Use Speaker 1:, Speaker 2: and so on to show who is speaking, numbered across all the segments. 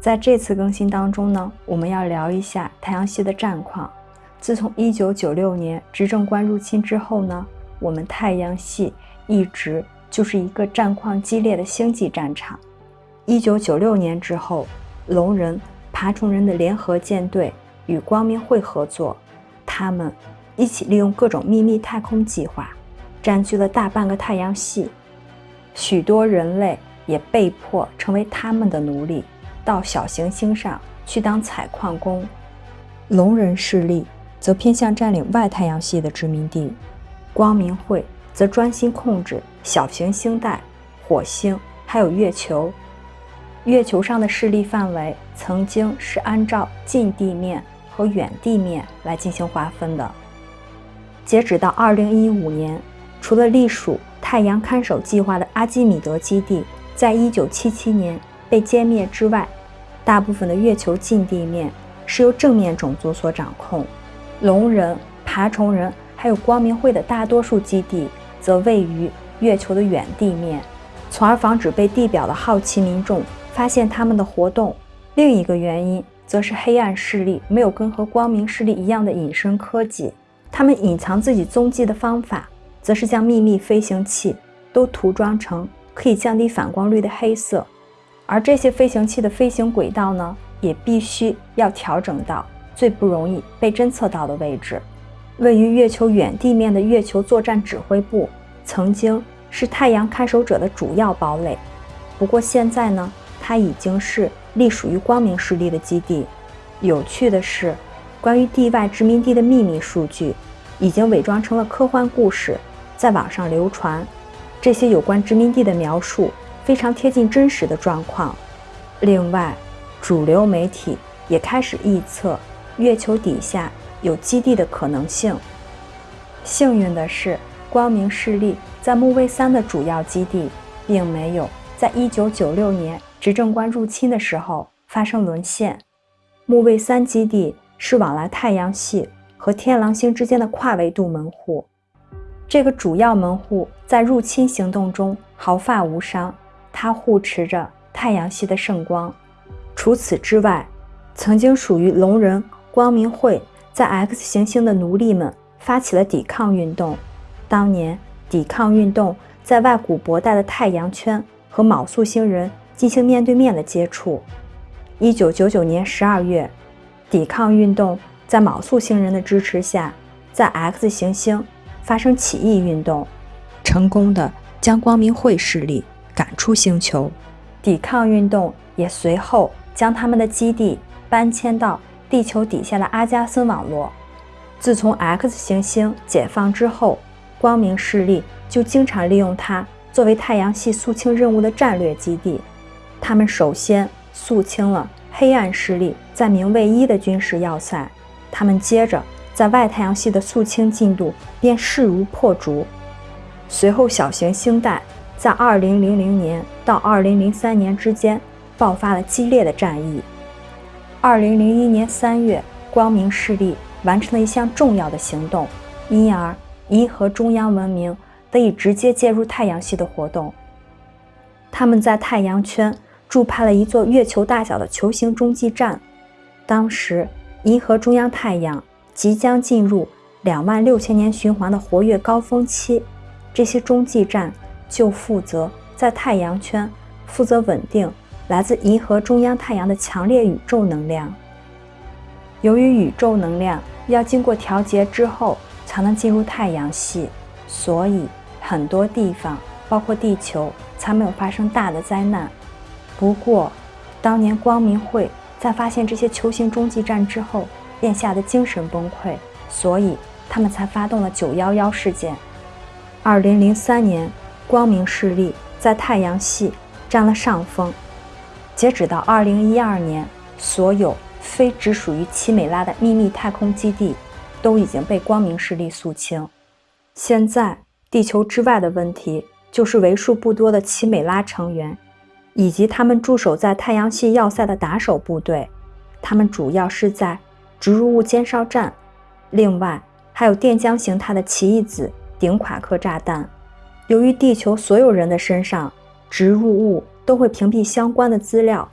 Speaker 1: 在这次更新当中呢，我们要聊一下太阳系的战况。自从1996年执政官入侵之后呢，我们太阳系一直就是一个战况激烈的星际战场。1996年之后，龙人、爬虫人的联合舰队与光明会合作，他们一起利用各种秘密太空计划，占据了大半个太阳系，许多人类也被迫成为他们的奴隶。到小行星上去当采矿工，龙人势力则偏向占领外太阳系的殖民地，光明会则专心控制小行星带、火星还有月球。月球上的势力范围曾经是按照近地面和远地面来进行划分的。截止到2015年，除了隶属太阳看守计划的阿基米德基地，在1977年。被歼灭之外，大部分的月球近地面是由正面种族所掌控，龙人、爬虫人还有光明会的大多数基地则位于月球的远地面，从而防止被地表的好奇民众发现他们的活动。另一个原因则是黑暗势力没有跟和光明势力一样的隐身科技，他们隐藏自己踪迹的方法，则是将秘密飞行器都涂装成可以降低反光率的黑色。而这些飞行器的飞行轨道呢，也必须要调整到最不容易被侦测到的位置。位于月球远地面的月球作战指挥部，曾经是太阳看守者的主要堡垒。不过现在呢，它已经是隶属于光明势力的基地。有趣的是，关于地外殖民地的秘密数据，已经伪装成了科幻故事，在网上流传。这些有关殖民地的描述。非常贴近真实的状况。另外，主流媒体也开始预测月球底下有基地的可能性。幸运的是，光明势力在木卫三的主要基地，并没有在1996年执政官入侵的时候发生沦陷。木卫三基地是往来太阳系和天狼星之间的跨维度门户，这个主要门户在入侵行动中毫发无伤。它护持着太阳系的圣光。除此之外，曾经属于龙人光明会在 X 行星的奴隶们发起了抵抗运动。当年，抵抗运动在外古博带的太阳圈和昴宿星人进行面对面的接触。1999年12月，抵抗运动在昴宿星人的支持下，在 X 行星发生起义运动，成功的将光明会势力。赶出星球，抵抗运动也随后将他们的基地搬迁到地球底下的阿加森网络。自从 X 行星解放之后，光明势力就经常利用它作为太阳系肃清任务的战略基地。他们首先肃清了黑暗势力在明卫一的军事要塞，他们接着在外太阳系的肃清进度便势如破竹。随后，小行星带。在2000年到2003年之间，爆发了激烈的战役。2001年3月，光明势力完成了一项重要的行动，因而银河中央文明得以直接介入太阳系的活动。他们在太阳圈驻派了一座月球大小的球形中继站。当时，银河中央太阳即将进入两万六千年循环的活跃高峰期，这些中继站。就负责在太阳圈负责稳定来自银河中央太阳的强烈宇宙能量。由于宇宙能量要经过调节之后才能进入太阳系，所以很多地方，包括地球，才没有发生大的灾难。不过，当年光明会在发现这些球形中继站之后，便吓得精神崩溃，所以他们才发动了九幺幺事件。二零零三年。光明势力在太阳系占了上风。截止到2012年，所有非直属于奇美拉的秘密太空基地都已经被光明势力肃清。现在，地球之外的问题就是为数不多的奇美拉成员，以及他们驻守在太阳系要塞的打手部队。他们主要是在植入物监哨站，另外还有电浆形态的奇异子顶夸克炸弹。由于地球所有人的身上植入物都会屏蔽相关的资料，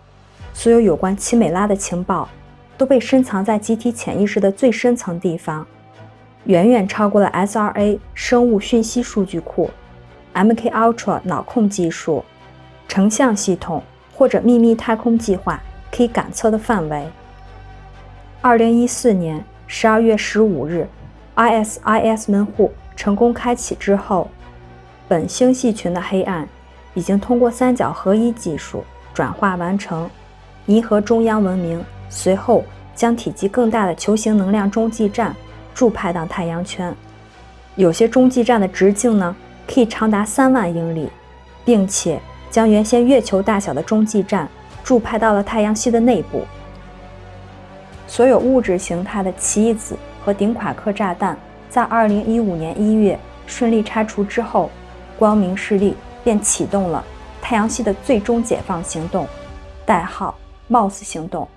Speaker 1: 所有有关奇美拉的情报都被深藏在集体潜意识的最深层地方，远远超过了 SRA 生物讯息数据库、MK Ultra 脑控技术、成像系统或者秘密太空计划可以感测的范围。二零一四年十二月十五日，ISIS 门户成功开启之后，本星系群的黑暗已经通过三角合一技术转化完成。银河中央文明随后将体积更大的球形能量中继站驻派到太阳圈，有些中继站的直径呢可以长达三万英里，并且将原先月球大小的中继站驻派到了太阳系的内部。所有物质形态的奇异子和顶夸克炸弹在2015年1月顺利拆除之后，光明势力便启动了太阳系的最终解放行动，代号。貌似行动。